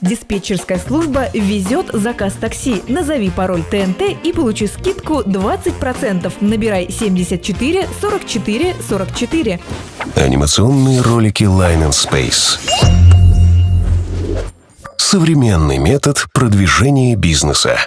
Диспетчерская служба везет заказ такси. Назови пароль ТНТ и получи скидку 20%. Набирай 74 44 44. Анимационные ролики Line and Space. Современный метод продвижения бизнеса.